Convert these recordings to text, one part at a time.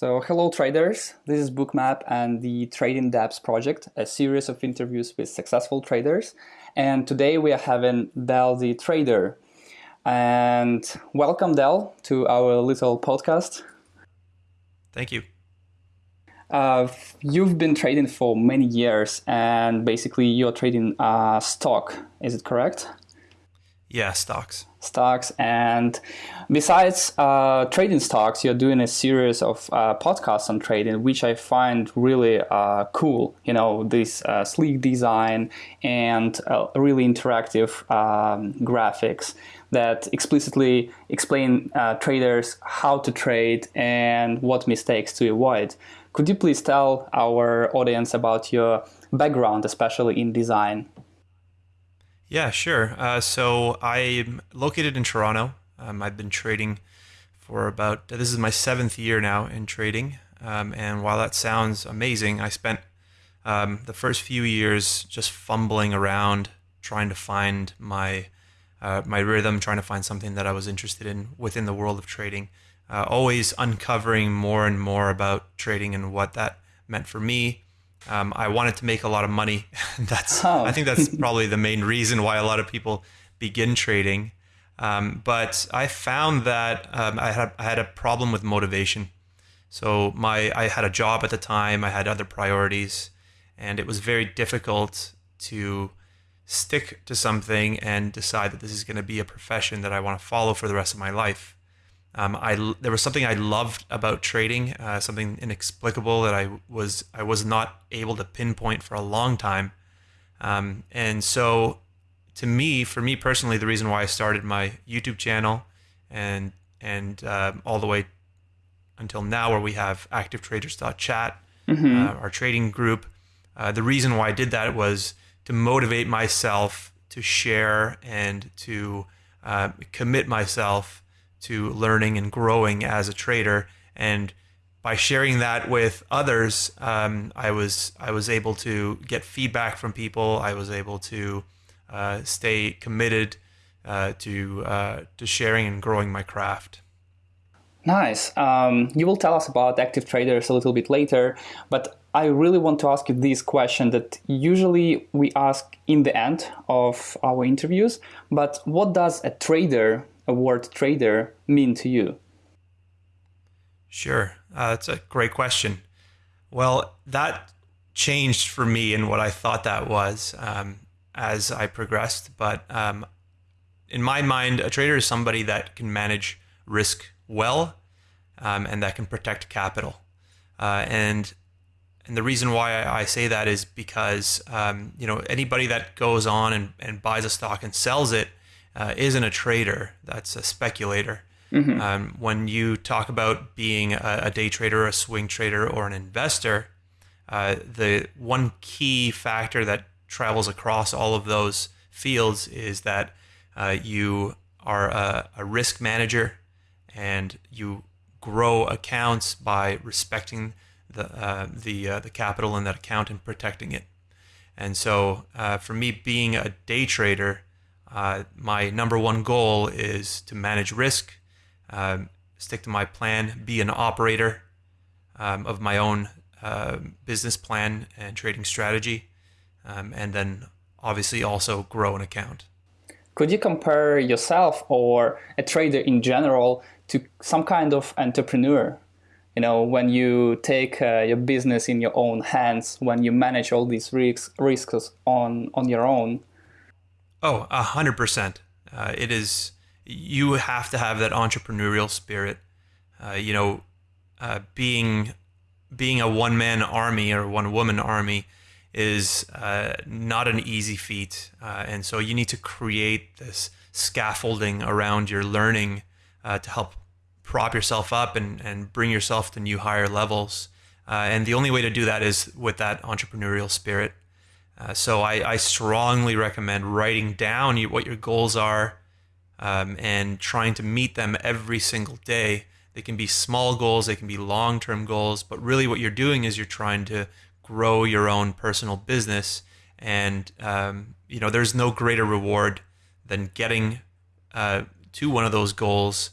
So, hello traders. This is Bookmap and the Trading Dapps project, a series of interviews with successful traders. And today we are having Del the Trader. And welcome, Del, to our little podcast. Thank you. Uh, you've been trading for many years, and basically you're trading uh, stock. Is it correct? Yeah, stocks. Stocks, and besides uh, trading stocks, you're doing a series of uh, podcasts on trading, which I find really uh, cool. You know, this uh, sleek design and uh, really interactive um, graphics that explicitly explain uh, traders how to trade and what mistakes to avoid. Could you please tell our audience about your background, especially in design? Yeah, sure. Uh, so I'm located in Toronto. Um, I've been trading for about, this is my seventh year now in trading. Um, and while that sounds amazing, I spent um, the first few years just fumbling around trying to find my uh, my rhythm, trying to find something that I was interested in within the world of trading. Uh, always uncovering more and more about trading and what that meant for me, um, I wanted to make a lot of money. that's oh. I think that's probably the main reason why a lot of people begin trading. Um, but I found that um, I had I had a problem with motivation. So my I had a job at the time. I had other priorities, and it was very difficult to stick to something and decide that this is going to be a profession that I want to follow for the rest of my life. Um, I there was something I loved about trading, uh, something inexplicable that I was I was not able to pinpoint for a long time, um, and so to me, for me personally, the reason why I started my YouTube channel and and uh, all the way until now, where we have activetraders.chat, mm-hmm. uh, our trading group, uh, the reason why I did that was to motivate myself to share and to uh, commit myself to learning and growing as a trader. And by sharing that with others, um, I was I was able to get feedback from people. I was able to uh, stay committed uh, to uh, to sharing and growing my craft. Nice. Um, you will tell us about active traders a little bit later, but I really want to ask you this question that usually we ask in the end of our interviews. But what does a trader a word trader mean to you? Sure, uh, that's a great question. Well, that changed for me in what I thought that was um, as I progressed. But um, in my mind, a trader is somebody that can manage risk well um, and that can protect capital. Uh, and and the reason why I say that is because um, you know anybody that goes on and, and buys a stock and sells it uh, isn't a trader. That's a speculator. Mm-hmm. Um, when you talk about being a, a, day trader, a swing trader, or an investor, uh, the one key factor that travels across all of those fields is that uh, you are a, a, risk manager and you grow accounts by respecting the uh, the uh, the capital in that account and protecting it. And so, uh, for me, being a day trader uh, my number one goal is to manage risk, uh, stick to my plan, be an operator um, of my own uh, business plan and trading strategy, um, and then obviously also grow an account. Could you compare yourself or a trader in general to some kind of entrepreneur? You know, when you take uh, your business in your own hands, when you manage all these risks, risks on, on your own, Oh, a hundred percent. Uh, it is. You have to have that entrepreneurial spirit. Uh, you know, uh, being being a one man army or one woman army is uh, not an easy feat, uh, and so you need to create this scaffolding around your learning uh, to help prop yourself up and and bring yourself to new higher levels. and the only way to do that is with that entrepreneurial spirit. Uh, so I, I, strongly recommend writing down what your goals are um, and trying to meet them every single day. They can be small goals, they can be long term goals, but really what you're doing is you're trying to grow your own personal business. And, um, you know, there's no greater reward than getting uh, to one of those goals,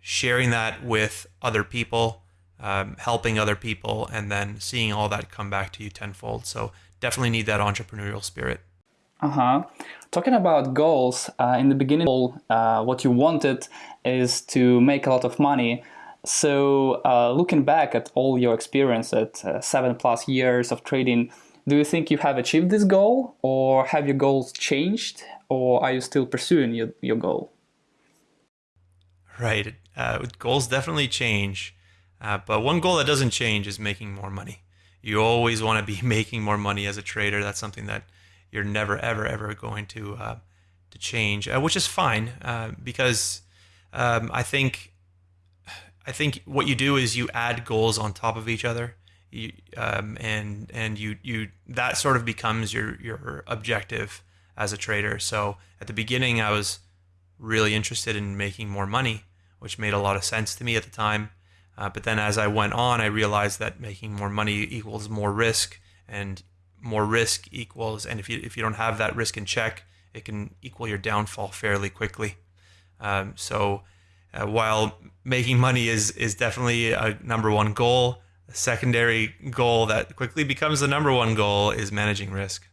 sharing that with other people, um, helping other people, and then seeing all that come back to you tenfold. So definitely need that entrepreneurial spirit. Uh huh. Talking about goals, uh, in the beginning, uh, what you wanted is to make a lot of money. So, uh, looking back at all your experience at uh, seven plus years of trading, do you think you have achieved this goal, or have your goals changed, or are you still pursuing your, your goal? Right. Uh, goals definitely change. Uh, but one goal that doesn't change is making more money. You always want to be making more money as a trader. That's something that you're never, ever, ever going to uh, to change, uh, which is fine uh, because um, I think I think what you do is you add goals on top of each other. You, um, and and you you that sort of becomes your your objective as a trader. So at the beginning, I was really interested in making more money, which made a lot of sense to me at the time. Uh, but then as I went on, I realized that making more money equals more risk, and more risk equals, and if you if you don't have that risk in check, it can equal your downfall fairly quickly. Um, so uh, while making money is is definitely a number one goal, the secondary goal that quickly becomes the number one goal is managing risk.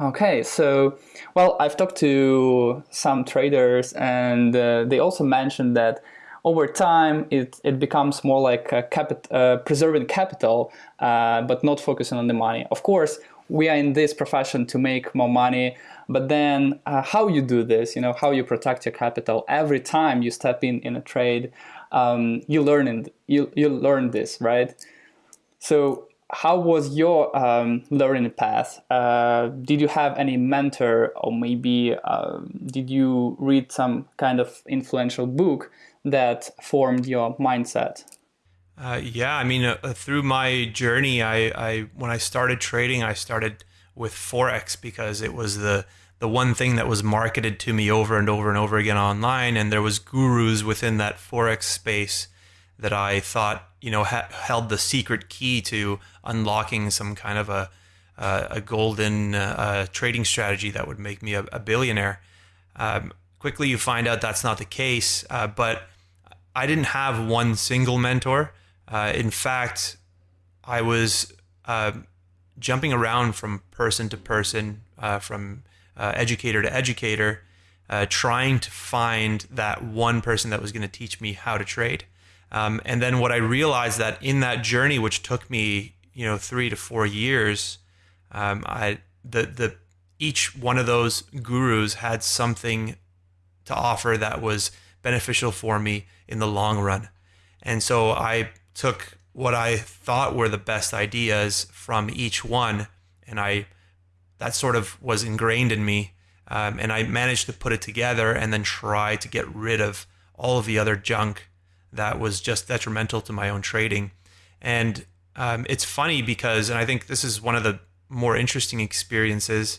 Okay, so well, I've talked to some traders, and uh, they also mentioned that over time it, it becomes more like capit- uh, preserving capital, uh, but not focusing on the money. Of course, we are in this profession to make more money, but then uh, how you do this, you know, how you protect your capital every time you step in in a trade, um, you learn in, you you learn this, right? So how was your um, learning path? Uh, did you have any mentor, or maybe uh, did you read some kind of influential book that formed your mindset? Uh, yeah, I mean, uh, through my journey, I, I when I started trading, I started with forex because it was the the one thing that was marketed to me over and over and over again online, and there was gurus within that forex space that I thought you know ha- held the secret key to unlocking some kind of a uh, a golden uh, trading strategy that would make me a, a billionaire. Um, quickly, you find out that's not the case. Uh, but I didn't have one single mentor. Uh, in fact, I was uh, jumping around from person to person, uh, from educator to educator, trying to find that one person that was going to teach me how to trade. Um, and then what I realized that in that journey, which took me, you know, three to four years, um, I the the each one of those gurus had something to offer that was beneficial for me in the long run. And so I took what I thought were the best ideas from each one, and I that sort of was ingrained in me. Um, and I managed to put it together and then try to get rid of all of the other junk that was just detrimental to my own trading. And um, it's funny because, and I think this is one of the more interesting experiences.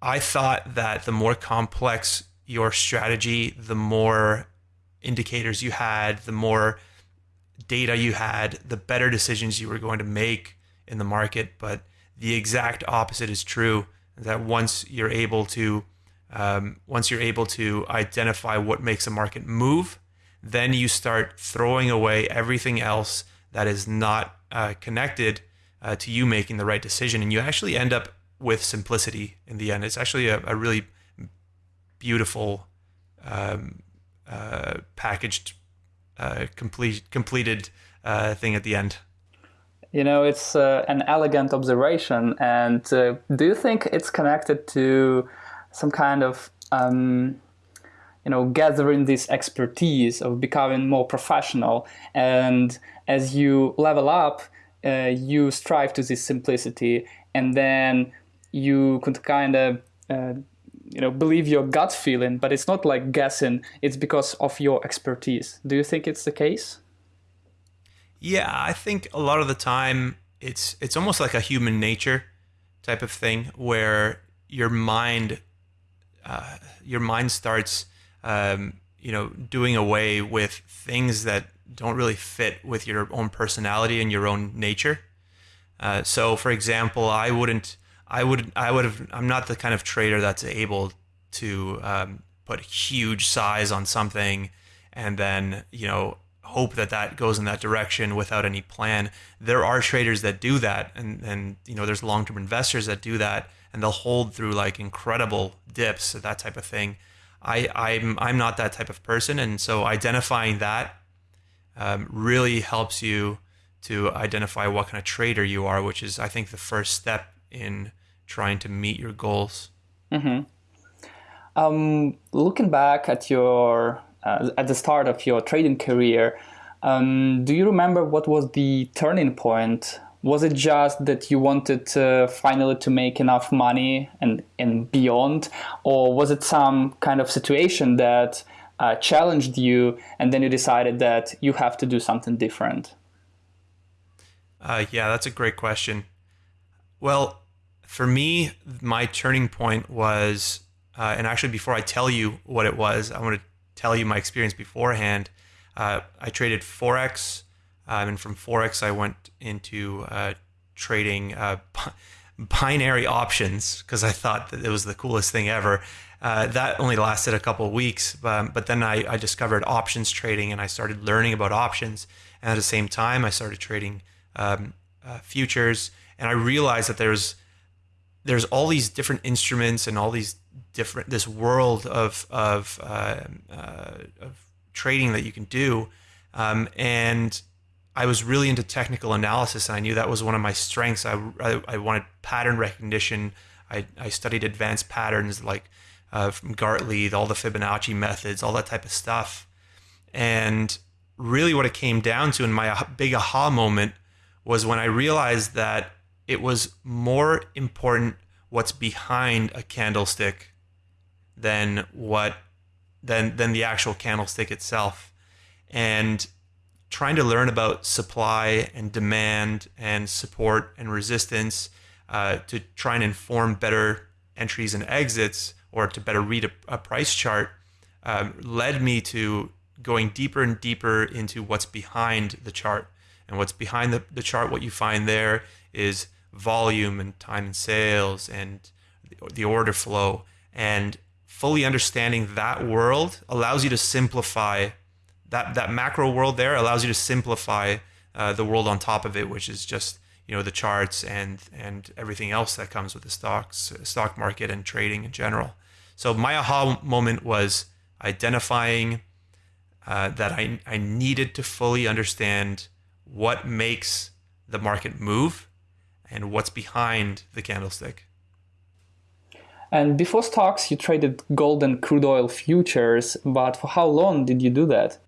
I thought that the more complex your strategy, the more indicators you had, the more data you had, the better decisions you were going to make in the market. But the exact opposite is true. That once you're able to, um, once you're able to identify what makes a market move, then you start throwing away everything else that is not uh, connected uh, to you making the right decision. And you actually end up with simplicity in the end. It's actually a, a really beautiful um, uh, packaged, uh, complete, completed uh, thing at the end. You know, it's uh, an elegant observation. And do you think it's connected to some kind of um, you know gathering this expertise of becoming more professional and as you level up uh, you strive to this simplicity and then you could kind of uh, you know believe your gut feeling but it's not like guessing it's because of your expertise do you think it's the case yeah i think a lot of the time it's it's almost like a human nature type of thing where your mind uh, your mind starts um, you know, doing away with things that don't really fit with your own personality and your own nature. Uh, so, for example, I wouldn't, I would, I would have, I'm not the kind of trader that's able to um, put huge size on something and then, you know, hope that that goes in that direction without any plan. There are traders that do that, and and you know there's long term investors that do that, and they'll hold through like incredible dips, that type of thing. I I'm I'm not that type of person, and so identifying that um, really helps you to identify what kind of trader you are, which is I think the first step in trying to meet your goals. Mm-hmm. Um, looking back at your uh, at the start of your trading career, um, do you remember what was the turning point? Was it just that you wanted to finally to make enough money and and beyond, or was it some kind of situation that uh, challenged you, and then you decided that you have to do something different? Uh, yeah, that's a great question. Well, for me, my turning point was, uh, and actually, before I tell you what it was, I want to tell you my experience beforehand. Uh, I traded forex, um, and from forex, I went into uh, trading uh, binary options because I thought that it was the coolest thing ever. Uh, that only lasted a couple of weeks, um, but then I, I discovered options trading, and I started learning about options. And at the same time, I started trading um, uh, futures, and I realized that there's there's all these different instruments and all these different this world of of, uh, uh, of trading that you can do, um, and I was really into technical analysis, and I knew that was one of my strengths. I, I, I wanted pattern recognition. I, I studied advanced patterns like uh, from Gartley, all the Fibonacci methods, all that type of stuff. And really, what it came down to, in my big aha moment, was when I realized that it was more important what's behind a candlestick than what than than the actual candlestick itself. And trying to learn about supply and demand and support and resistance uh, to try and inform better entries and exits or to better read a, a price chart um, led me to going deeper and deeper into what's behind the chart. And what's behind the, the chart, what you find there is volume and time and sales and the order flow. And fully understanding that world allows you to simplify that, that macro world there allows you to simplify uh, the world on top of it, which is just you know the charts and and everything else that comes with the stocks stock market and trading in general. So my aha moment was identifying uh, that I, I needed to fully understand what makes the market move and what's behind the candlestick. And before stocks, you traded gold and crude oil futures, but for how long did you do that?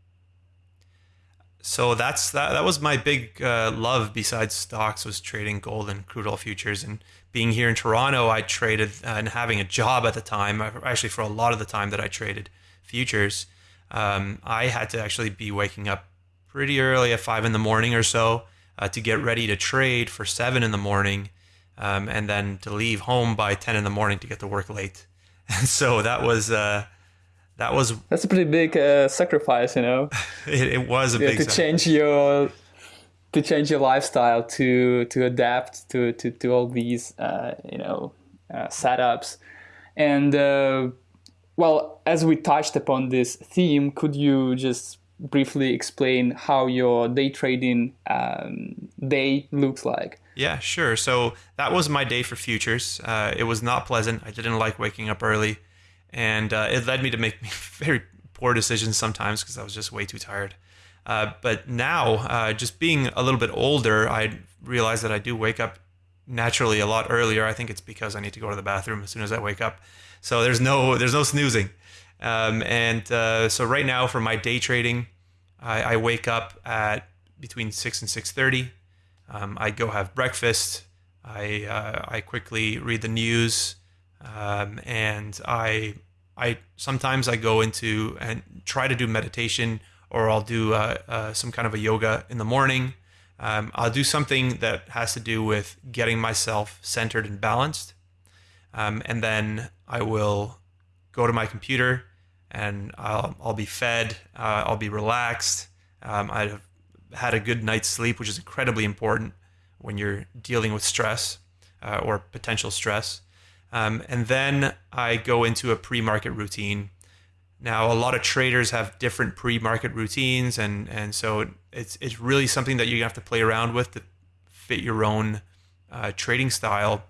So that's that. That was my big uh, love besides stocks was trading gold and crude oil futures. And being here in Toronto, I traded uh, and having a job at the time. Actually, for a lot of the time that I traded futures, um, I had to actually be waking up pretty early at five in the morning or so uh, to get ready to trade for seven in the morning, um, and then to leave home by ten in the morning to get to work late. And so that was uh, that was that's a pretty big uh, sacrifice, you know. it, it, was a yeah, big to change your to change your lifestyle to to adapt to to, to all these uh, you know uh, setups and uh, well as we touched upon this theme could you just briefly explain how your day trading um, day looks like? Yeah, sure. So that was my day for futures. Uh, it was not pleasant. I didn't like waking up early, and uh, it led me to make very poor decisions sometimes because I was just way too tired. Uh, but now, uh, just being a little bit older, I realize that I do wake up naturally a lot earlier. I think it's because I need to go to the bathroom as soon as I wake up. So there's no there's no snoozing. Um, and uh, so right now for my day trading, I, I wake up at between six and six thirty. Um, I go have breakfast. I uh, I quickly read the news, um, and I I sometimes I go into and try to do meditation, or I'll do uh, uh, some kind of a yoga in the morning. Um, I'll do something that has to do with getting myself centered and balanced, um, and then I will go to my computer and I'll, I'll be fed, uh, I'll be relaxed. Um, I've had a good night's sleep, which is incredibly important when you're dealing with stress uh, or potential stress. Um, and then I go into a pre market routine. Now, a lot of traders have different pre-market routines, and and so it's it's really something that you have to play around with to fit your own uh, trading style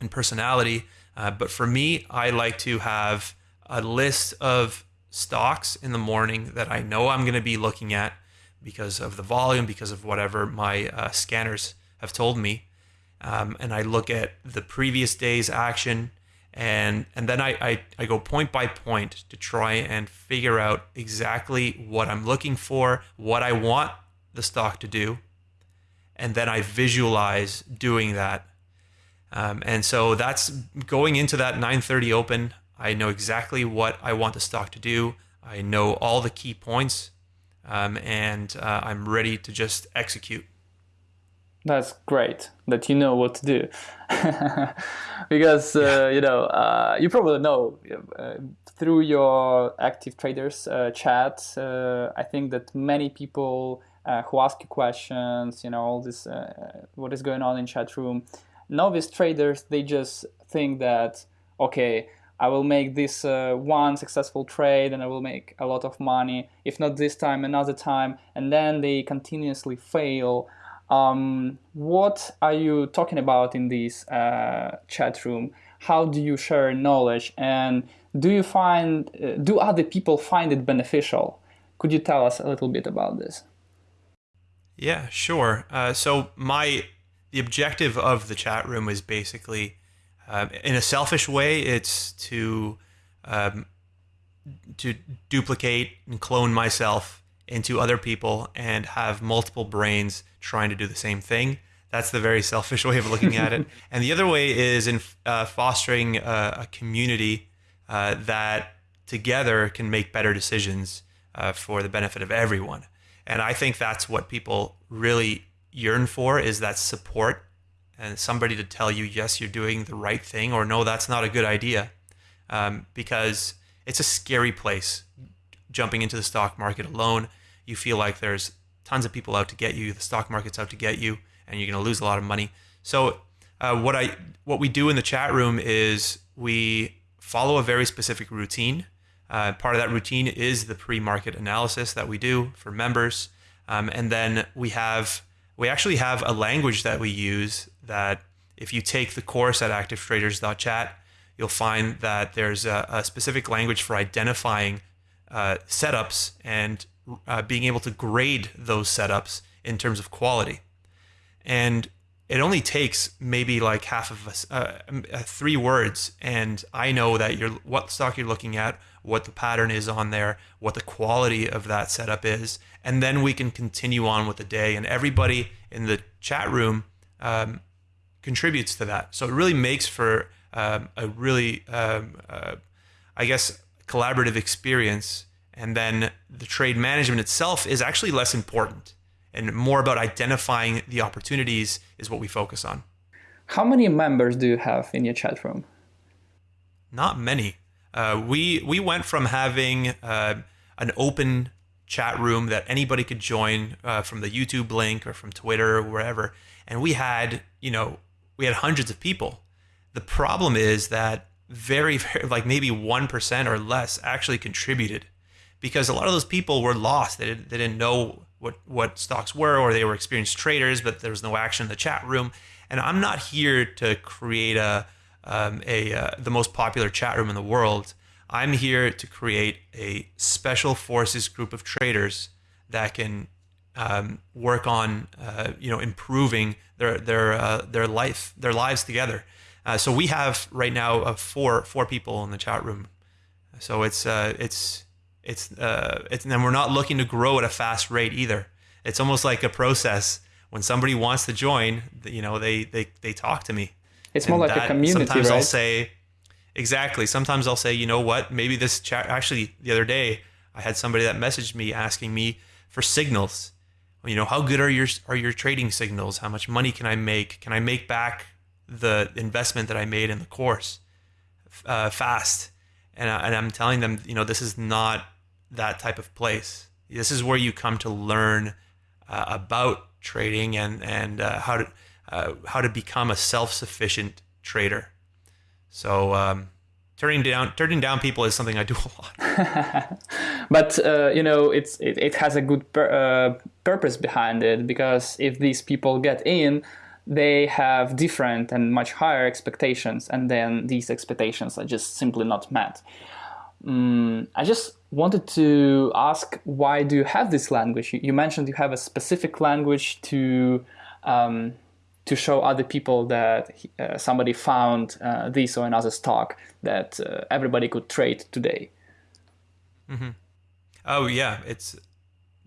and personality. Uh, but for me, I like to have a list of stocks in the morning that I know I'm going to be looking at because of the volume, because of whatever my uh, scanners have told me. Um, and I look at the previous day's action and and then I, I, I go point by point to try and figure out exactly what I'm looking for, what I want the stock to do, and then I visualize doing that. Um, and so that's going into that 9:30 open. I know exactly what I want the stock to do. I know all the key points, um, and uh, I'm ready to just execute. That's great that you know what to do, because uh, you know uh, you probably know uh, through your active traders uh, chat. Uh, I think that many people uh, who ask you questions, you know, all this what is going on in chat room. Novice traders they just think that okay, I will make this one successful trade and I will make a lot of money. If not this time, another time, and then they continuously fail um, what are you talking about in this uh, chat room? How do you share knowledge, and do you find uh, do other people find it beneficial? Could you tell us a little bit about this? Yeah, sure. Uh, so my the objective of the chat room is basically, uh, in a selfish way, it's to um, to duplicate and clone myself into other people and have multiple brains trying to do the same thing. That's the very selfish way of looking at it. and the other way is in uh, fostering a, a community uh, that together can make better decisions uh, for the benefit of everyone. And I think that's what people really yearn for is that support and somebody to tell you, yes, you're doing the right thing, or no, that's not a good idea. Um, because it's a scary place jumping into the stock market alone. You feel like there's tons of people out to get you, the stock market's out to get you, and you're going to lose a lot of money. So uh, what I what we do in the chat room is we follow a very specific routine. Uh, part of that routine is the pre-market analysis that we do for members, um, and then we have we actually have a language that we use that if you take the course at activetraders.chat, you'll find that there's a, a specific language for identifying uh, setups and uh, being able to grade those setups in terms of quality. And it only takes maybe like half of us, uh, uh, three words, and I know that you're what stock you're looking at, what the pattern is on there, what the quality of that setup is, and then we can continue on with the day. And everybody in the chat room um, contributes to that, so it really makes for um, a really, um, uh, I guess, collaborative experience and then the trade management itself is actually less important and more about identifying the opportunities is what we focus on. How many members do you have in your chat room? Not many. Uh, we we went from having uh, an open chat room that anybody could join uh, from the YouTube link or from Twitter or wherever, and we had you know we had hundreds of people. The problem is that very, very like maybe one percent or less actually contributed because a lot of those people were lost. They didn't, they didn't know what, what stocks were, or they were experienced traders, but there was no action in the chat room. And I'm not here to create a, um, a uh, the most popular chat room in the world. I'm here to create a special forces group of traders that can um, work on uh, you know improving their their uh, their life their lives together. Uh, so we have right now uh, four four people in the chat room. So it's uh, it's it's uh, it's and we're not looking to grow at a fast rate either. It's almost like a process. When somebody wants to join, you know, they they they talk to me. It's more like a community, Sometimes right? I'll say, exactly. Sometimes I'll say, you know what? Maybe this chat. Actually, the other day, I had somebody that messaged me asking me for signals. You know, how good are your are your trading signals? How much money can I make? Can I make back the investment that I made in the course uh, fast? And, I, and I'm telling them, you know, this is not that type of place. This is where you come to learn uh, about trading and and uh, how to uh, how to become a self sufficient trader. So um, turning down turning down people is something I do a lot. but uh, you know, it's it, it has a good pur- uh, purpose behind it because if these people get in, they have different and much higher expectations, and then these expectations are just simply not met. Um, I just wanted to ask, why do you have this language? You, mentioned you have a specific language to um, to show other people that uh, somebody found uh, this or another stock that uh, everybody could trade today. Mm-hmm. Oh yeah, it's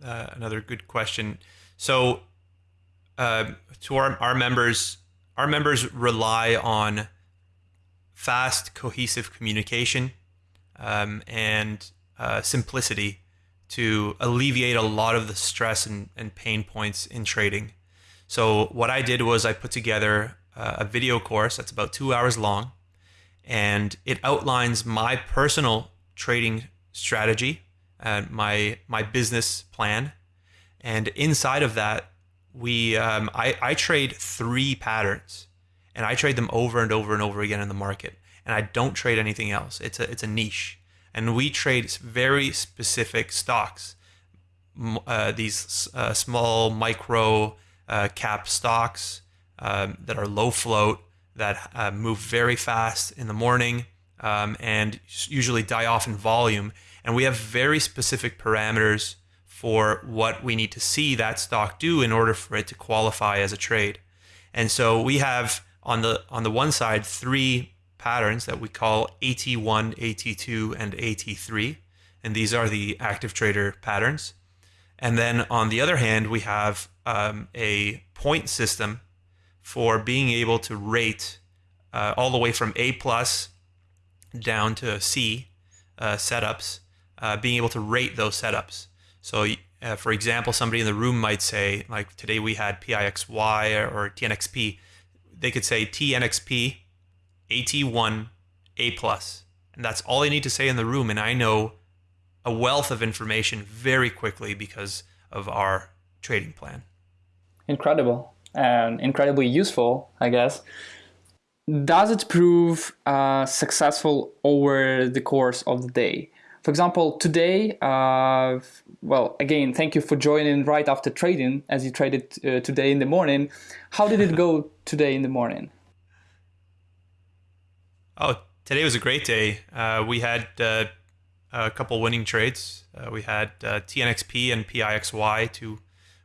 uh, another good question. So, uh, to our our members, our members rely on fast, cohesive communication um, and uh, simplicity to alleviate a lot of the stress and, and pain points in trading. So what I did was I put together a video course that's about two hours long, and it outlines my personal trading strategy and my my business plan. And inside of that, we um, I, I trade three patterns, and I trade them over and over and over again in the market. And I don't trade anything else. It's a it's a niche, and we trade very specific stocks. Uh, these uh, small micro uh, cap stocks um, that are low float, that uh, move very fast in the morning, um, and usually die off in volume. And we have very specific parameters for what we need to see that stock do in order for it to qualify as a trade. And so we have on the on the one side three patterns that we call AT1, AT2, and AT3. And these are the active trader patterns. And then on the other hand, we have um, a point system for being able to rate uh, all the way from A plus down to C uh, setups, uh, being able to rate those setups. So, uh, for example, somebody in the room might say, like today we had PIXY or TNXP. They could say TNXP, AT1, A plus, and that's all they need to say in the room. And I know a wealth of information very quickly because of our trading plan. Incredible and incredibly useful, I guess. Does it prove uh, successful over the course of the day? For example, today, uh, well, again, thank you for joining right after trading as you traded uh, today in the morning. How did it go today in the morning? Oh, today was a great day. Uh, we had uh, a couple winning trades. Uh, we had uh, TNXP and PIXY, two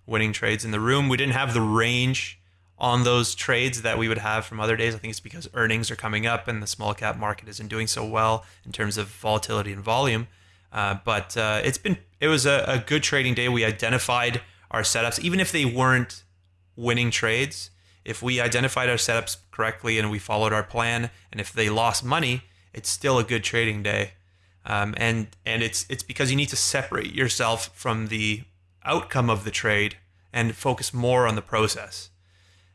winning trades in the room. We didn't have the range on those trades that we would have from other days. I think it's because earnings are coming up and the small cap market isn't doing so well in terms of volatility and volume. Uh, but uh, it's been it was a, a good trading day. We identified our setups, even if they weren't winning trades. If we identified our setups correctly and we followed our plan, and if they lost money, it's still a good trading day. Um, and and it's it's because you need to separate yourself from the outcome of the trade and focus more on the process.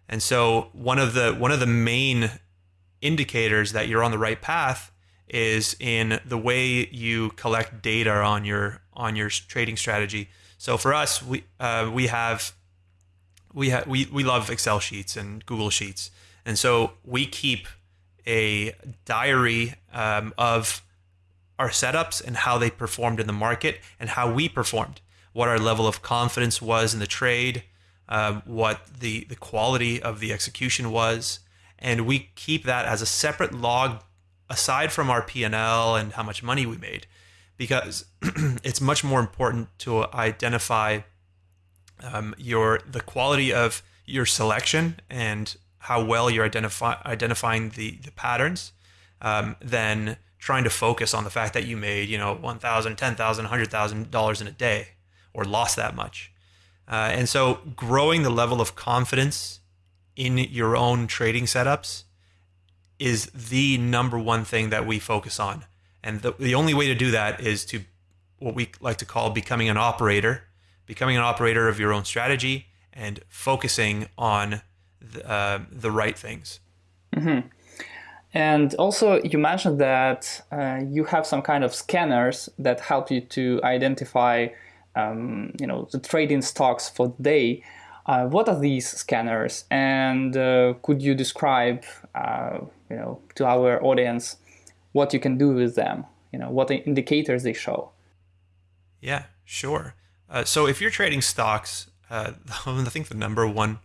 And so one of the one of the main indicators that you're on the right path is in the way you collect data on your on your trading strategy. So for us, we uh, we have we have we we love Excel sheets and Google Sheets, and so we keep a diary um, of our setups and how they performed in the market and how we performed, what our level of confidence was in the trade, uh, what the, the quality of the execution was. And we keep that as a separate log aside from our P&L and how much money we made because it's much more important to identify um, your the quality of your selection and how well you're identify, identifying the, the patterns um, than trying to focus on the fact that you made, you know, $1,000, $10,000, $100,000 in a day or lost that much. Uh, and so growing the level of confidence in your own trading setups is the number one thing that we focus on. And the, the only way to do that is to what we like to call becoming an operator, becoming an operator of your own strategy and focusing on the, uh, the right things. Mm-hmm. And also, you mentioned that uh, you have some kind of scanners that help you to identify, um, you know, the trading stocks for the day. Uh, what are these scanners, and uh, could you describe, uh, you know, to our audience what you can do with them. You know, what indicators they show. Yeah, sure. Uh, so if you're trading stocks, uh, I think the number one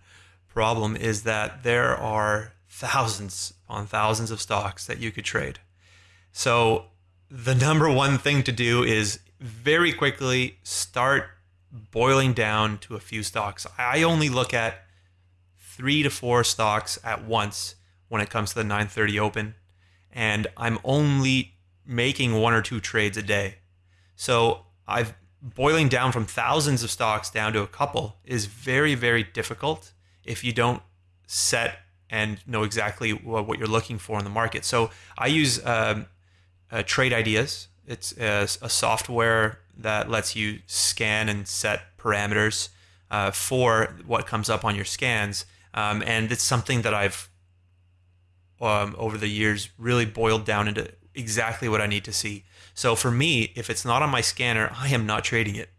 problem is that there are thousands on thousands of stocks that you could trade. So the number one thing to do is very quickly start boiling down to a few stocks. I only look at three to four stocks at once when it comes to the 930 open, and I'm only making one or two trades a day. So I've boiling down from thousands of stocks down to a couple is very, very difficult if you don't set and know exactly what you're looking for in the market. So I use um, uh, Trade Ideas. It's a, a, software that lets you scan and set parameters uh, for what comes up on your scans. Um, and it's something that I've um, over the years really boiled down into exactly what I need to see. So for me, if it's not on my scanner, I am not trading it.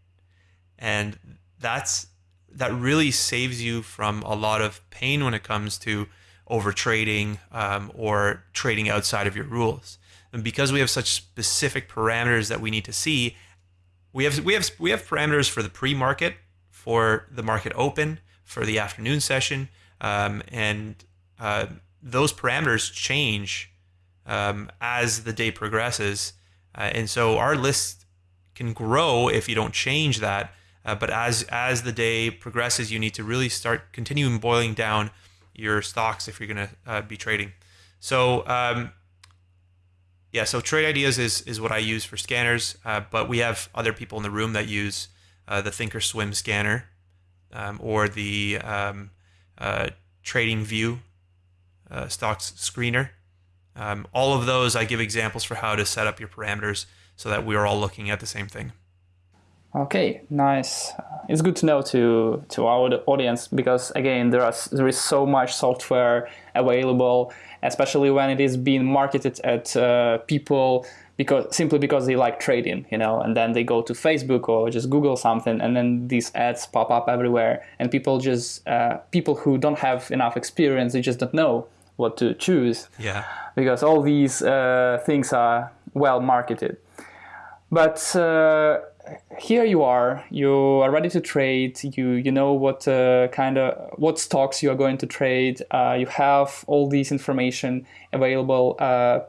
And that's that really saves you from a lot of pain when it comes to over trading um, or trading outside of your rules. And because we have such specific parameters that we need to see, we have we have we have parameters for the pre-market, for the market open, for the afternoon session, um, and uh, those parameters change um, as the day progresses. Uh, and so our list can grow if you don't change that. Uh, but as as the day progresses, you need to really start continuing boiling down your stocks if you're going to uh, be trading. So um, yeah, so Trade Ideas is is what I use for scanners. Uh, but we have other people in the room that use uh, the Thinkorswim scanner um, or the um, uh, Trading View stocks screener. Um, all of those, I give examples for how to set up your parameters so that we are all looking at the same thing. Okay, nice. It's good to know to to our audience because again, there are there is so much software available, especially when it is being marketed at uh, people because simply because they like trading, you know, and then they go to Facebook or just Google something, and then these ads pop up everywhere, and people just uh, people who don't have enough experience, they just don't know what to choose. Yeah. Because all these uh, things are well marketed. But uh, here you are, you are ready to trade. You you know what uh, kind of what stocks you are going to trade. Uh, you have all this information available uh,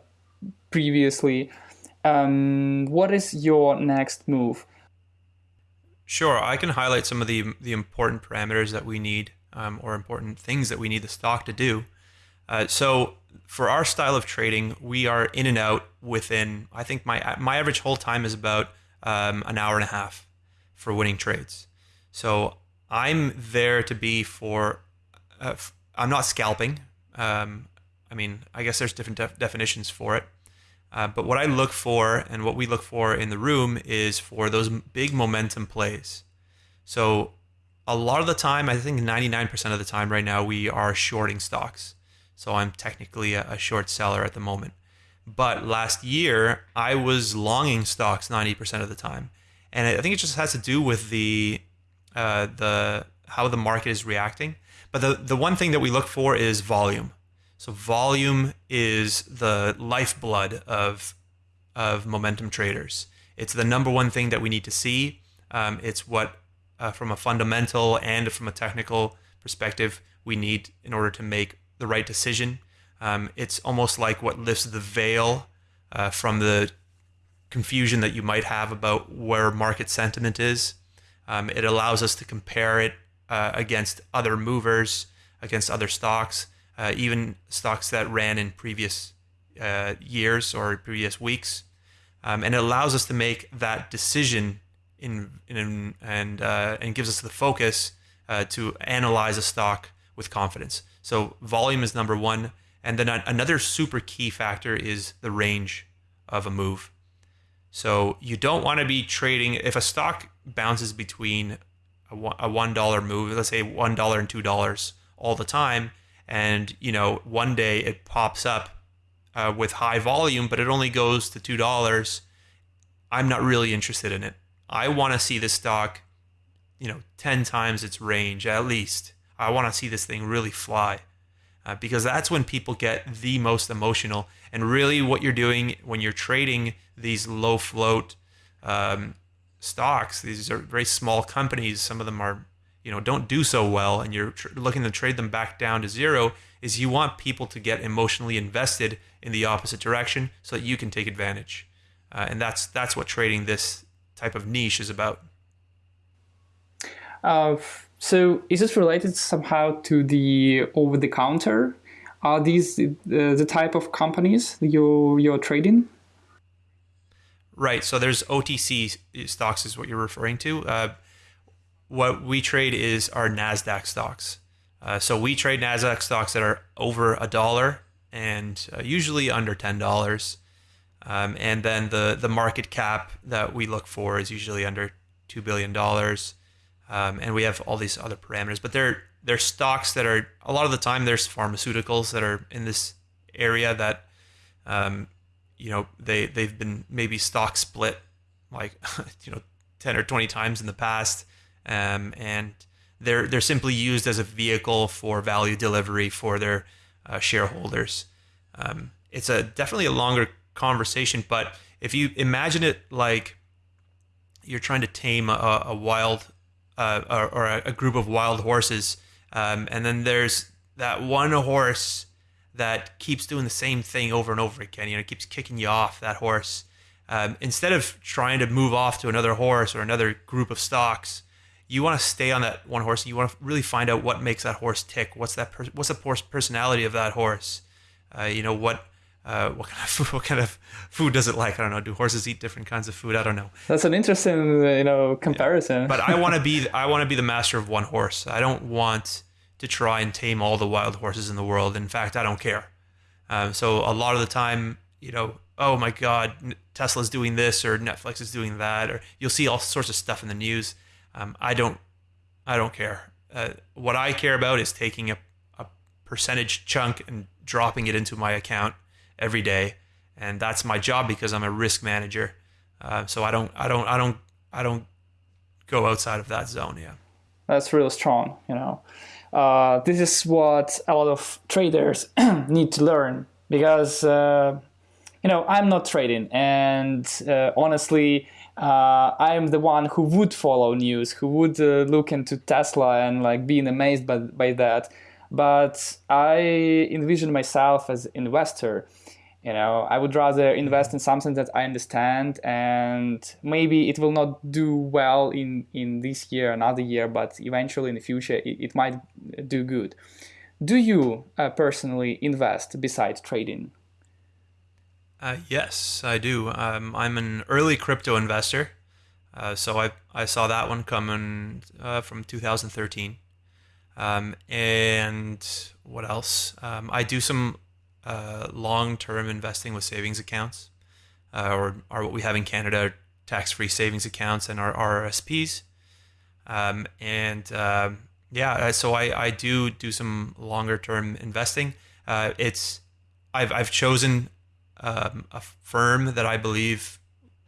previously. Um, what is your next move? Sure, I can highlight some of the the important parameters that we need, um, or important things that we need the stock to do. Uh, so for our style of trading, we are in and out within. I think my my average hold time is about um, an hour and a half for winning trades. So I'm there to be for. Uh, I'm not scalping. Um, I mean, I guess there's different def- definitions for it. Uh, but what I look for and what we look for in the room is for those big momentum plays. So a lot of the time, I think 99% of the time right now, we are shorting stocks. So I'm technically a, a short seller at the moment. But last year, I was longing stocks 90% of the time. And I think it just has to do with the uh, the how the market is reacting. But the, the one thing that we look for is volume. So volume is the lifeblood of of momentum traders. It's the number one thing that we need to see. Um, it's what, uh, from a fundamental and from a technical perspective, we need in order to make the right decision. Um, it's almost like what lifts the veil uh, from the confusion that you might have about where market sentiment is. Um, it allows us to compare it uh, against other movers, against other stocks, uh, even stocks that ran in previous uh, years or previous weeks. Um, and it allows us to make that decision in, in and uh, and gives us the focus uh, to analyze a stock with confidence. So volume is number one. And then another super key factor is the range of a move. So you don't want to be trading if a stock bounces between a $1 move, let's say $1 and $2 all the time, and you know, one day it pops up uh, with high volume, but it only goes to $2, I'm not really interested in it. I want to see this stock, you know, 10 times its range at least. I want to see this thing really fly. Uh, because that's when people get the most emotional. And really, what you're doing when you're trading these low float um, stocks, these are very small companies. Some of them are, you know, don't do so well, and you're tr- looking to trade them back down to zero. Is you want people to get emotionally invested in the opposite direction so that you can take advantage, uh, and that's that's what trading this type of niche is about. Uh, so is it related somehow to the over the counter? Are these the, the type of companies you're you're trading? Right. So there's OTC stocks is what you're referring to. Uh, what we trade is our Nasdaq stocks. Uh, so we trade Nasdaq stocks that are over a dollar and uh, usually under ten dollars. Um, and then the the market cap that we look for is usually under two billion dollars um, and we have all these other parameters. But they're they're stocks that are a lot of the time there's pharmaceuticals that are in this area that um, you know they they've been maybe stock split like you know ten or twenty times in the past, um, and they're they're simply used as a vehicle for value delivery for their uh, shareholders. Um, it's a definitely a longer conversation, but if you imagine it like you're trying to tame a, a wild uh, or, or, a group of wild horses, um, and then there's that one horse that keeps doing the same thing over and over again. You know, keeps kicking you off that horse. Um, instead of trying to move off to another horse or another group of stocks, you want to stay on that one horse. You want to really find out what makes that horse tick. What's that? Per- what's the horse personality of that horse? Uh, you know what uh, what kind of food, what kind of food does it like? I don't know. Do horses eat different kinds of food? I don't know. That's an interesting, you know, comparison. Yeah. But I want to be I want to be the master of one horse. I don't want to try and tame all the wild horses in the world. In fact, I don't care. Um, so a lot of the time, you know, oh my God, Tesla's doing this or Netflix is doing that, or you'll see all sorts of stuff in the news. Um, I don't, I don't care. Uh, what I care about is taking a, a percentage chunk and dropping it into my account every day, and that's my job because I'm a risk manager. Uh, so I don't, I don't, I don't, I don't go outside of that zone. Yeah, that's really strong. You know, uh, this is what a lot of traders need to learn because uh, you know I'm not trading, and uh, honestly. Uh, I'm the one who would follow news, who would uh, look into Tesla and like being amazed by, by that. But I envision myself as investor you know i would rather invest in something that i understand and maybe it will not do well in in this year another year but eventually in the future it, it might do good. Do you uh, personally invest besides trading? Uh, yes i do. Um, i'm an early crypto investor. Uh, so I, I saw that one coming uh, from 2013 um, and what else? Um, i do some uh, long-term investing with savings accounts, uh, or, or what we have in Canada, tax-free savings accounts and our RRSPs. Um, and um, yeah, uh, so I, I do do some longer-term investing. Uh, it's I've I've chosen um, a firm that I believe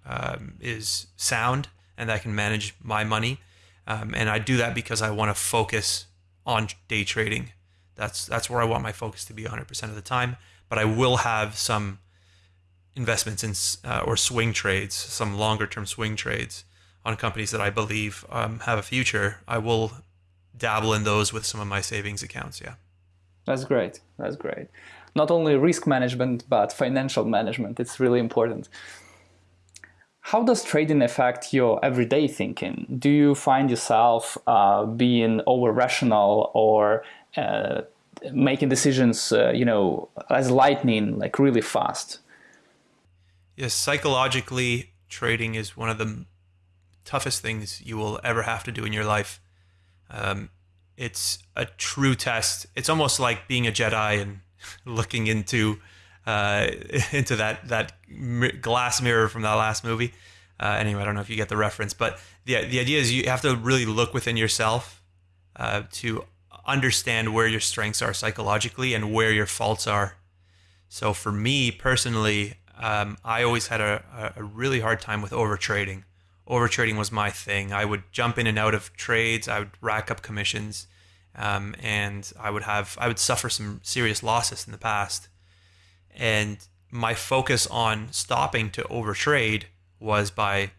um, is sound and that can manage my money, um, and I do that because I want to focus on day trading that's that's where I want my focus to be 100% of the time. But I will have some investments in uh, or swing trades, some longer term swing trades on companies that I believe um, have a future. I will dabble in those with some of my savings accounts. Yeah, that's great. That's great. Not only risk management but financial management. It's really important. How does trading affect your everyday thinking? Do you find yourself uh, being over rational or uh, making decisions, uh, you know, as lightning, like really fast. Yes, psychologically, trading is one of the toughest things you will ever have to do in your life. Um, it's a true test. It's almost like being a Jedi and looking into uh, into that that glass mirror from that last movie. Uh, anyway, I don't know if you get the reference, but the the idea is you have to really look within yourself uh, to understand where your strengths are psychologically and where your faults are. So for me personally, um, I always had a, a really hard time with overtrading. Overtrading was my thing. I would jump in and out of trades. I would rack up commissions, um, and I would have I would suffer some serious losses in the past, and my focus on stopping to overtrade was by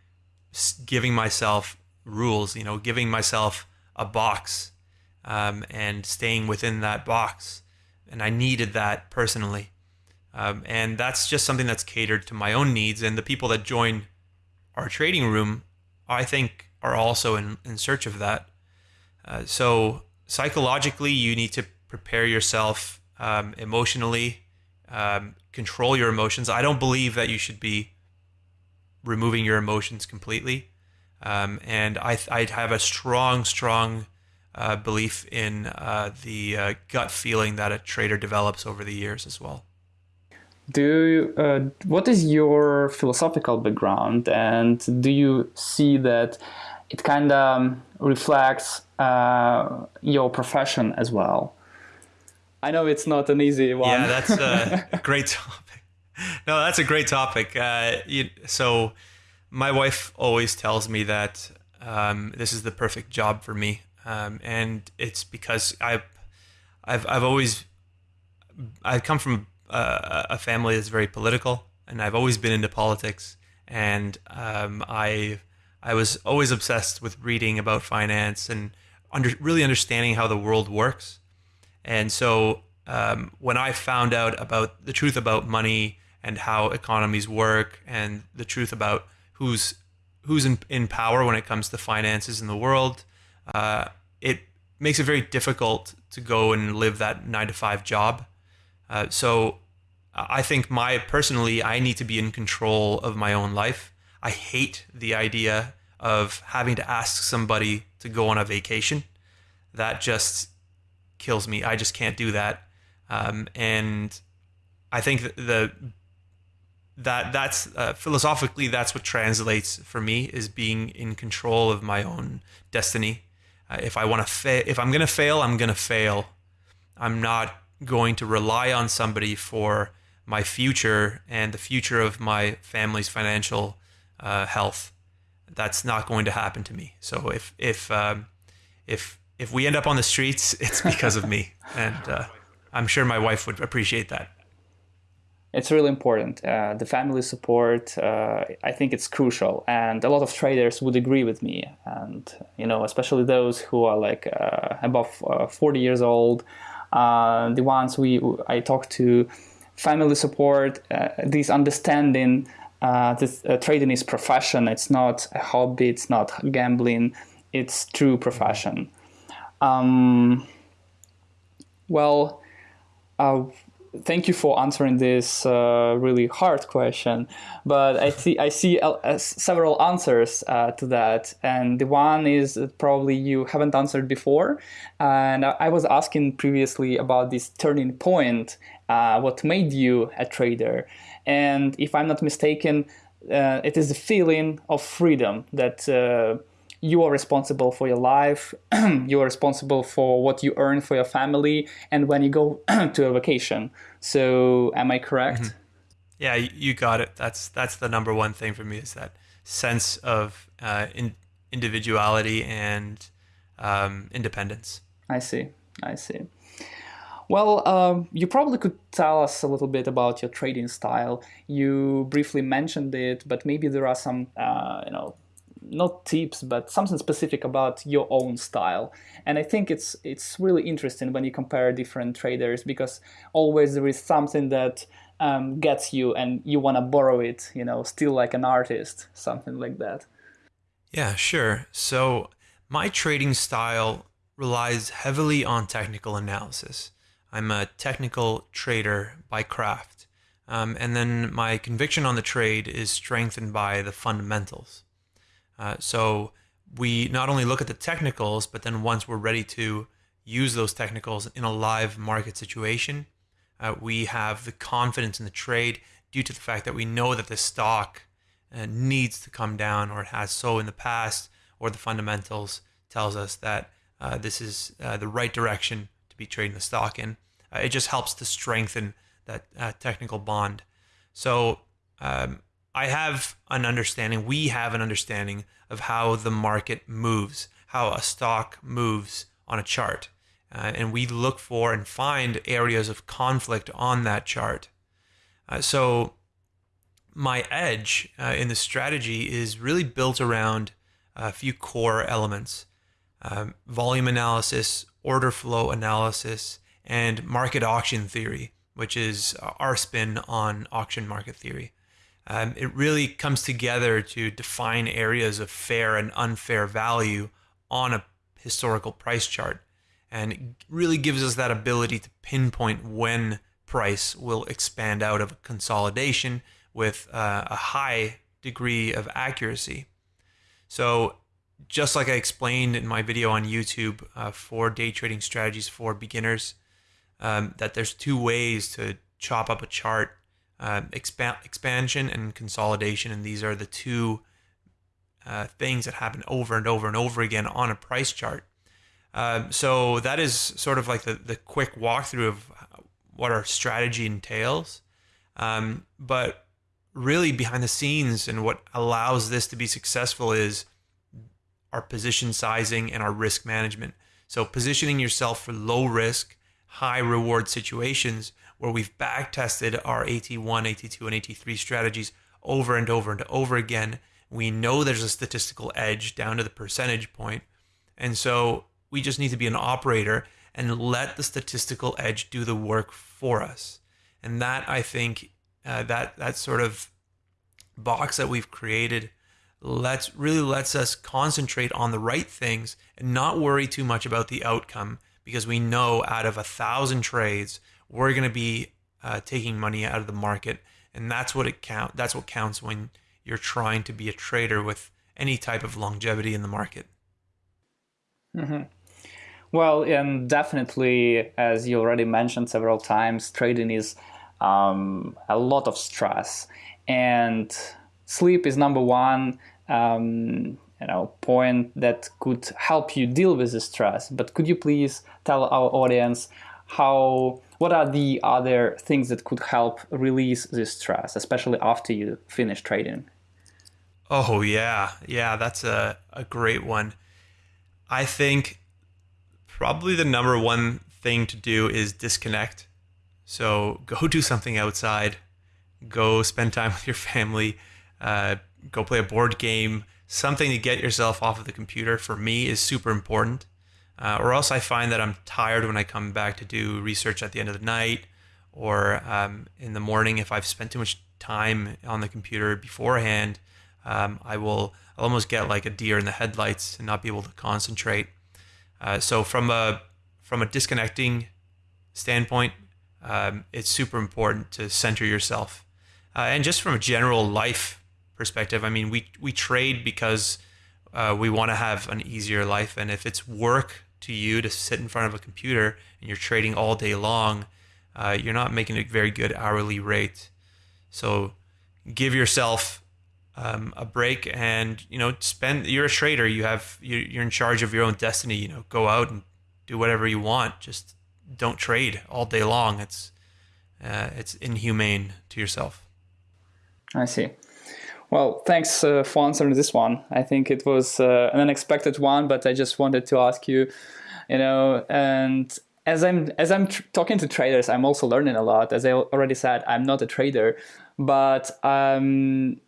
giving myself rules, you know, giving myself a box um, and staying within that box. And I needed that personally. Um, and that's just something that's catered to my own needs. And the people that join our trading room, I think, are also in, in search of that. Uh, so psychologically, you need to prepare yourself um, emotionally, um, control your emotions. I don't believe that you should be removing your emotions completely. Um, and I, I have a strong, strong uh, belief in uh, the uh, gut feeling that a trader develops over the years as well. Do you, uh, what is your philosophical background, and do you see that it kind of um, reflects uh, your profession as well? I know it's not an easy one. Yeah, that's a great topic. No, that's a great topic. Uh, you, so my wife always tells me that um, this is the perfect job for me, um, and it's because I, I've I've always I've come from a, a, family that's very political, and I've always been into politics, and um, I I was always obsessed with reading about finance and under, really understanding how the world works, and so um, when I found out about the truth about money and how economies work, and the truth about who's who's in, in power when it comes to finances in the world. Uh, it makes it very difficult to go and live that nine to five job. Uh, so I think my personally, I need to be in control of my own life. I hate the idea of having to ask somebody to go on a vacation. That just kills me. I just can't do that. Um, and I think the that that's uh, philosophically that's what translates for me is being in control of my own destiny. Uh, if I want to fail, if I'm going to fail, I'm going to fail. I'm not going to rely on somebody for my future and the future of my family's financial uh, health. That's not going to happen to me. So if if um, if if we end up on the streets, it's because of me, and uh, I'm sure my wife would appreciate that it's really important. Uh, the family support, uh, I think it's crucial, and a lot of traders would agree with me. And you know, especially those who are like uh, above uh, 40 years old, uh, the ones we I talk to, family support, uh, this understanding. this trading is profession. It's not a hobby. It's not gambling. It's true profession. Um, well thank you for answering this uh, really hard question. But I see I see uh, several answers uh, to that, and the one is probably you haven't answered before. And I was asking previously about this turning point, uh, what made you a trader, and if I'm not mistaken, uh, it is the feeling of freedom that uh, you are responsible for your life, you are responsible for what you earn for your family, and when you go to a vacation. So, am I correct? Mm-hmm. Yeah, you got it. That's that's the number one thing for me is that sense of uh, in, individuality and um, independence. I see. I see. Well, um, you probably could tell us a little bit about your trading style. You briefly mentioned it, but maybe there are some, uh, you know, not tips, but something specific about your own style. And I think it's it's really interesting when you compare different traders because always there is something that um, gets you and you want to borrow it. You know, still like an artist, something like that. Yeah, sure. So my trading style relies heavily on technical analysis. I'm a technical trader by craft. Um, and then my conviction on the trade is strengthened by the fundamentals. Uh, so we not only look at the technicals, but then once we're ready to use those technicals in a live market situation, uh, we have the confidence in the trade due to the fact that we know that the stock uh, needs to come down or it has so in the past, or the fundamentals tells us that uh, this is uh, the right direction to be trading the stock in. Uh, it just helps to strengthen that technical bond. So um, I have an understanding, we have an understanding of how the market moves, how a stock moves on a chart. Uh, and we look for and find areas of conflict on that chart. Uh, so, my edge uh, in the strategy is really built around a few core elements um, volume analysis, order flow analysis, and market auction theory, which is our spin on auction market theory. Um, it really comes together to define areas of fair and unfair value on a historical price chart. And it really gives us that ability to pinpoint when price will expand out of a consolidation with uh, a high degree of accuracy. So, just like I explained in my video on YouTube uh, for day trading strategies for beginners, um, that there's two ways to chop up a chart expa- expansion and consolidation. And these are the two uh, things that happen over and over and over again on a price chart. Um, so that is sort of like the, the quick walkthrough of what our strategy entails. Um, but really, behind the scenes and what allows this to be successful is our position sizing and our risk management. So, positioning yourself for low risk, high reward situations where we've back tested our AT1, AT2, and AT3 strategies over and over and over again. We know there's a statistical edge down to the percentage point. And so we just need to be an operator and let the statistical edge do the work for us. And that I think uh, that that sort of box that we've created lets really lets us concentrate on the right things and not worry too much about the outcome because we know out of a thousand trades we're going to be uh, taking money out of the market. And that's what it count that's what counts when you're trying to be a trader with any type of longevity in the market. Mm-hmm. well and definitely as you already mentioned several times trading is um, a lot of stress. And sleep is number one um, you know point that could help you deal with the stress. But could you please tell our audience how what are the other things that could help release this stress especially after you finish trading? Oh yeah. Yeah that's a, a great one. I think probably the number one thing to do is disconnect. So go do something outside. Go spend time with your family. Uh, go play a board game, something to get yourself off of the computer for me is super important. Uh, or else I find that I'm tired when I come back to do research at the end of the night or um, in the morning if I've spent too much time on the computer beforehand. Um, I will I'll almost get like a deer in the headlights and not be able to concentrate. Uh, so from a from a disconnecting standpoint, um, it's super important to center yourself, uh, and just from a general life perspective. I mean, we we trade because uh, we want to have an easier life, and if it's work to you to sit in front of a computer and you're trading all day long, uh, you're not making a very good hourly rate. So give yourself um, a break, and you know, spend. You're a trader. You have you're in charge of your own destiny. You know, go out and do whatever you want. Just don't trade all day long. It's uh, it's inhumane to yourself. I see. Well, thanks uh, for answering this one. I think it was uh, an unexpected one, but I just wanted to ask you, you know, and as I'm as I'm talking to traders, I'm also learning a lot. As I already said, I'm not a trader, but um,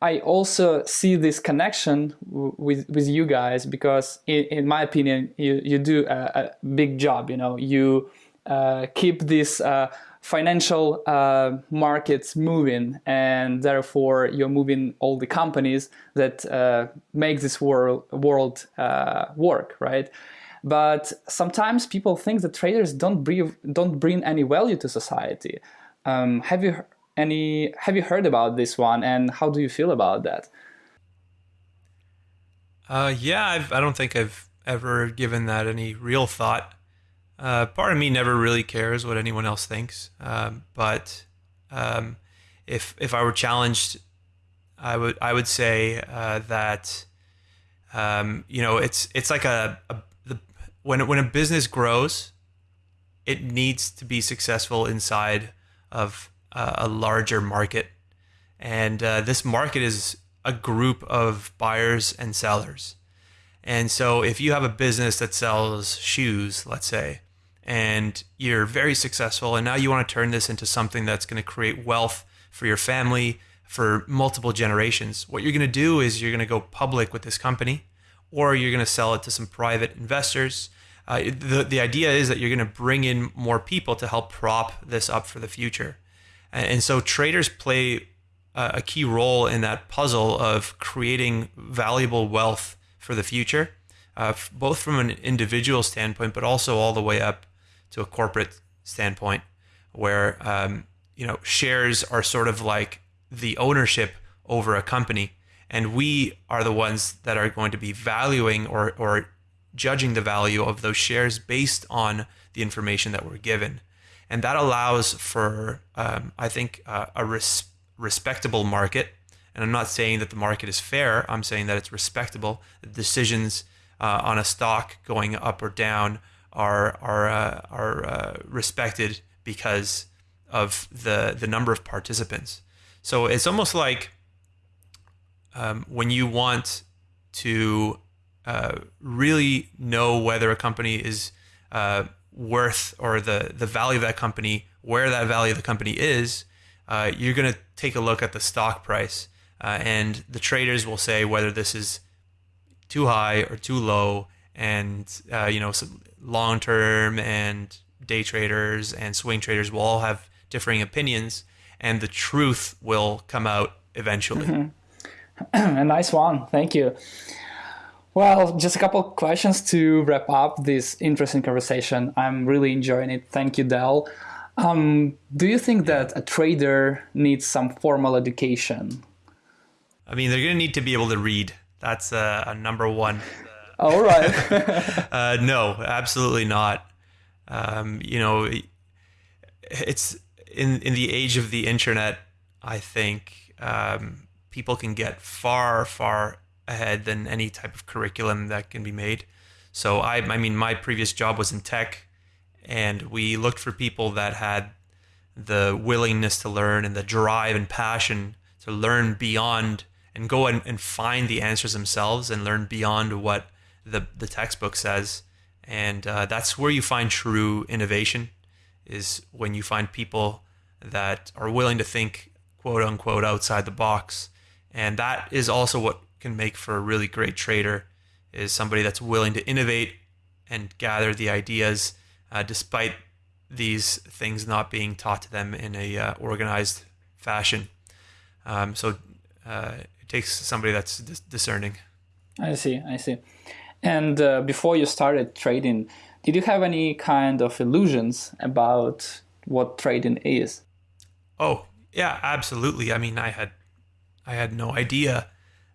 I also see this connection with with you guys because, in, in my opinion, you you do a, a big job. You know, you uh, keep this uh, financial uh, markets moving and therefore you're moving all the companies that uh, make this world, world uh, work right? But sometimes people think that traders don't bring don't bring any value to society. Um, have you any have you heard about this one and how do you feel about that? Uh, yeah I've, i don't think i've ever given that any real thought uh, part of me never really cares what anyone else thinks, um, but um, if if I were challenged, I would I would say uh, that um, you know it's it's like a, a the, when when a business grows, it needs to be successful inside of uh, a larger market, and uh, this market is a group of buyers and sellers. And so, if you have a business that sells shoes, let's say, and you're very successful and now you want to turn this into something that's going to create wealth for your family for multiple generations. What you're going to do is you're going to go public with this company or you're going to sell it to some private investors. Uh, the, the idea is that you're going to bring in more people to help prop this up for the future. And, and so traders play a, a key role in that puzzle of creating valuable wealth for the future uh, both from an individual standpoint but also all the way up to a corporate standpoint where um, you know shares are sort of like the ownership over a company. And we are the ones that are going to be valuing or, or judging the value of those shares based on the information that we're given. And that allows for um, i think uh, a res- respectable market. And i'm not saying that the market is fair. I'm saying that it's respectable. The decisions uh, on a stock going up or down are are uh, are uh, respected because of the the number of participants. So it's almost like um, when you want to uh, really know whether a company is uh, worth or the the value of that company, where that value of the company is, uh, you're going to take a look at the stock price, uh, and the traders will say whether this is too high or too low, and you know. Long term and day traders and swing traders will all have differing opinions, and the truth will come out eventually. Mm-hmm. a nice one. Thank you. Well, just a couple questions to wrap up this interesting conversation. I'm really enjoying it. Thank you, Dell. Um, do you think that a trader needs some formal education? I mean, they're going to need to be able to read. That's a, a number one all right. uh, no, absolutely not. Um, you know, it's in in the age of the internet. I think um, people can get far far ahead than any type of curriculum that can be made. So I, I mean, my previous job was in tech, and we looked for people that had the willingness to learn and the drive and passion to learn beyond and go and, and find the answers themselves and learn beyond what the the textbook says, and uh, that's where you find true innovation. Is when you find people that are willing to think quote unquote outside the box, and that is also what can make for a really great trader. Is somebody that's willing to innovate and gather the ideas, uh, despite these things not being taught to them in a uh, organized fashion. Um, so uh, it takes somebody that's discerning. I see. I see. And uh, before you started trading, did you have any kind of illusions about what trading is? Oh, yeah, absolutely. I mean, I had I had no idea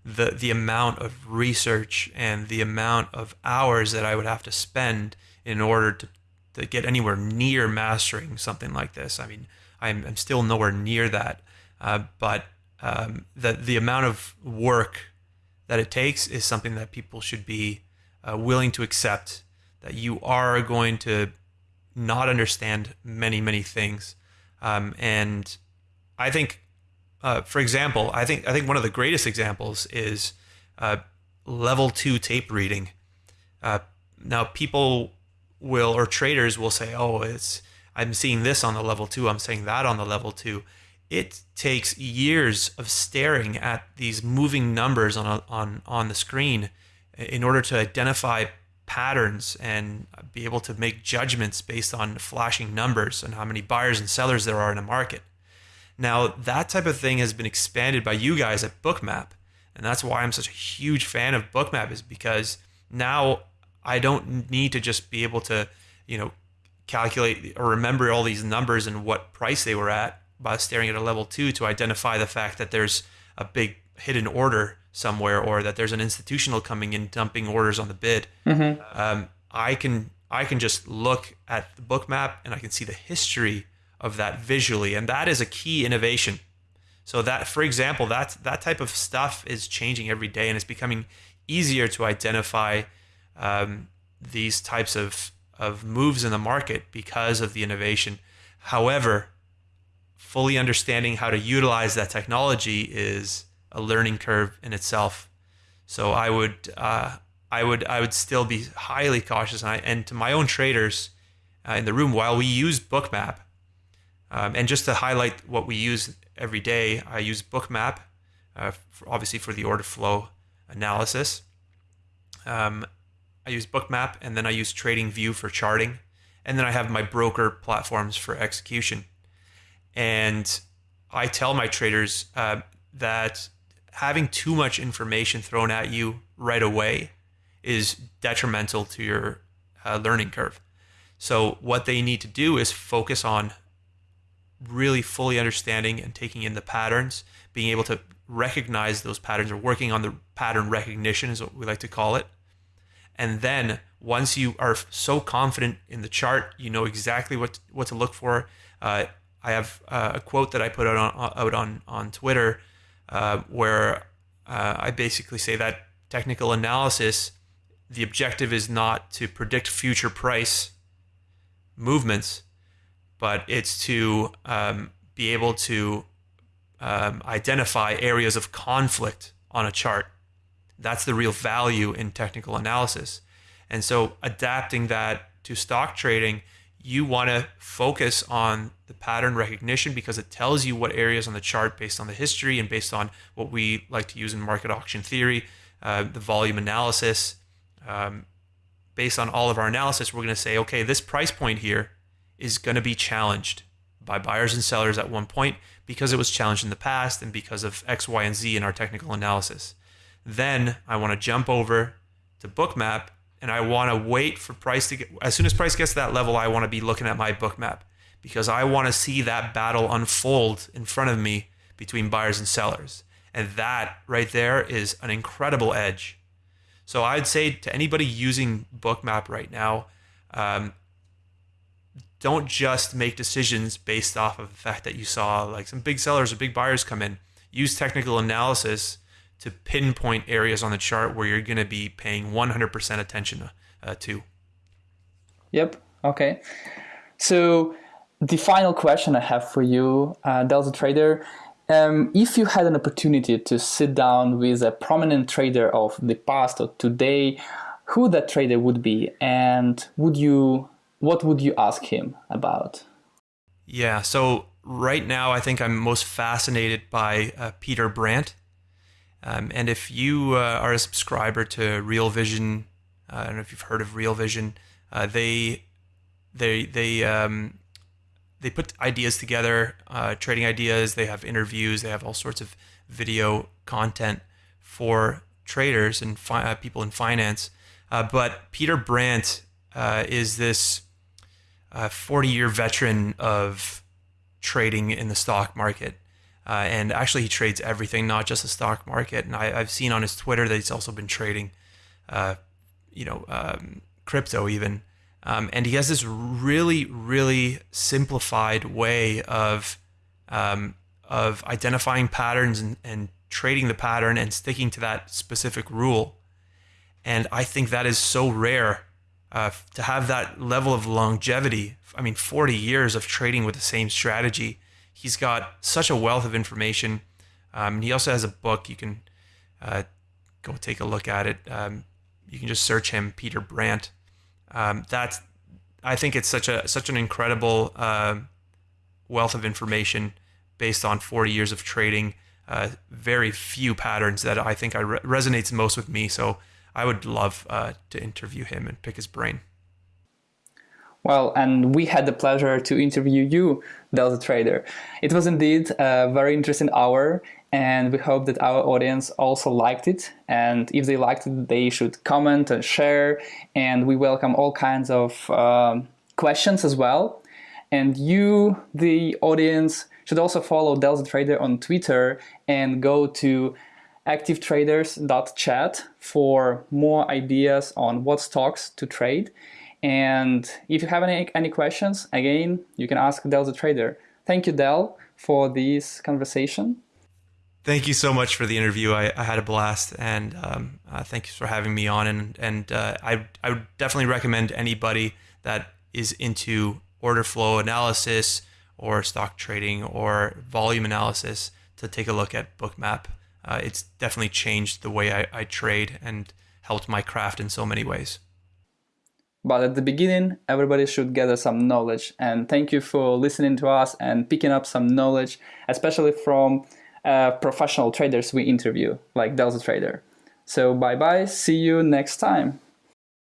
the the amount of research and the amount of hours that I would have to spend in order to to get anywhere near mastering something like this. I mean, I'm, I'm still nowhere near that, uh, but um, the the amount of work that it takes is something that people should be uh, willing to accept that you are going to not understand many many things. Um, and i think uh, for example i think i think one of the greatest examples is uh, level two tape reading. Uh, now people will or traders will say oh it's i'm seeing this on the level two i'm saying that on the level two. It takes years of staring at these moving numbers on a, on on the screen in order to identify patterns and be able to make judgments based on flashing numbers and how many buyers and sellers there are in a market. Now, that type of thing has been expanded by you guys at Bookmap. And that's why I'm such a huge fan of Bookmap is because now I don't need to just be able to, you know, calculate or remember all these numbers and what price they were at by staring at a level 2 to identify the fact that there's a big hidden order somewhere or that there's an institutional coming in dumping orders on the bid, mm-hmm. um, I can I can just look at the Bookmap and I can see the history of that visually, and that is a key innovation. So that, for example, that that type of stuff is changing every day, and it's becoming easier to identify um, these types of of moves in the market because of the innovation. However, fully understanding how to utilize that technology is a learning curve in itself. So I would uh, I would I would still be highly cautious, and, I, and to my own traders, uh, in the room, while we use Bookmap, um, and just to highlight what we use every day, I use Bookmap, uh, for, obviously for the order flow analysis. Um, I use Bookmap, and then I use TradingView for charting, and then I have my broker platforms for execution. And I tell my traders uh, that having too much information thrown at you right away is detrimental to your uh, learning curve. So, what they need to do is focus on really fully understanding and taking in the patterns, being able to recognize those patterns or working on the pattern recognition, is what we like to call it. And then, once you are so confident in the chart, you know exactly what, what to look for. Uh, I have uh, a quote that I put out on, out on, on Twitter uh, where uh, I basically say that technical analysis, the objective is not to predict future price movements, but it's to um, be able to um, identify areas of conflict on a chart. That's the real value in technical analysis. And so adapting that to stock trading you want to focus on the pattern recognition because it tells you what areas on the chart based on the history and based on what we like to use in market auction theory, uh, the volume analysis. Um, based on all of our analysis, we're going to say, okay, this price point here is going to be challenged by buyers and sellers at one point because it was challenged in the past and because of X, Y, and Z in our technical analysis. Then I want to jump over to Bookmap and I want to wait for price to get as soon as price gets to that level I want to be looking at my Bookmap because I want to see that battle unfold in front of me between buyers and sellers. And that right there is an incredible edge. So I'd say to anybody using Bookmap right now um, don't just make decisions based off of the fact that you saw like some big sellers or big buyers come in. Use technical analysis to pinpoint areas on the chart where you're going to be paying 100% attention uh, to. Yep. Okay. So the final question I have for you, uh, Delta Trader, um, if you had an opportunity to sit down with a prominent trader of the past or today, who that trader would be, and would you, what would you ask him about? Yeah. So right now, I think I'm most fascinated by uh, Peter Brandt. Um, and if you uh, are a subscriber to Real Vision, uh, I don't know if you've heard of Real Vision, uh, they they they um, they put ideas together, uh, trading ideas. They have interviews. They have all sorts of video content for traders and fi- uh, people in finance. Uh, but Peter Brandt is this 40 year veteran of trading in the stock market. Uh, and actually, he trades everything, not just the stock market. And I, have seen on his Twitter that he's also been trading, uh, you know, um, crypto even. Um, and he has this really, really simplified way of um, of identifying patterns and, and trading the pattern and sticking to that specific rule. And I think that is so rare uh, to have that level of longevity. I mean, 40 years of trading with the same strategy he's got such a wealth of information. Um, he also has a book. You can uh, go take a look at it. Um, you can just search him, Peter Brandt. Um, that's I think it's such a such an incredible uh, wealth of information based on 40 years of trading. Uh, very few patterns that I think I re- resonates most with me. So I would love uh, to interview him and pick his brain. Well, and we had the pleasure to interview you, Delta Trader. It was indeed a very interesting hour, and we hope that our audience also liked it. And if they liked it, they should comment and share. And we welcome all kinds of um, questions as well. And you, the audience, should also follow Delta Trader on Twitter and go to activetraders.chat for more ideas on what stocks to trade and if you have any, any questions, again, you can ask Delta Trader. Thank you, Dell, for this conversation. Thank you so much for the interview. I, I had a blast, and um, uh, thank you for having me on. And and uh, I I would definitely recommend anybody that is into order flow analysis or stock trading or volume analysis to take a look at Bookmap. Uh, it's definitely changed the way I, I trade and helped my craft in so many ways. But at the beginning, everybody should gather some knowledge. And thank you for listening to us and picking up some knowledge, especially from uh, professional traders we interview, like Delta Trader. So bye bye. See you next time.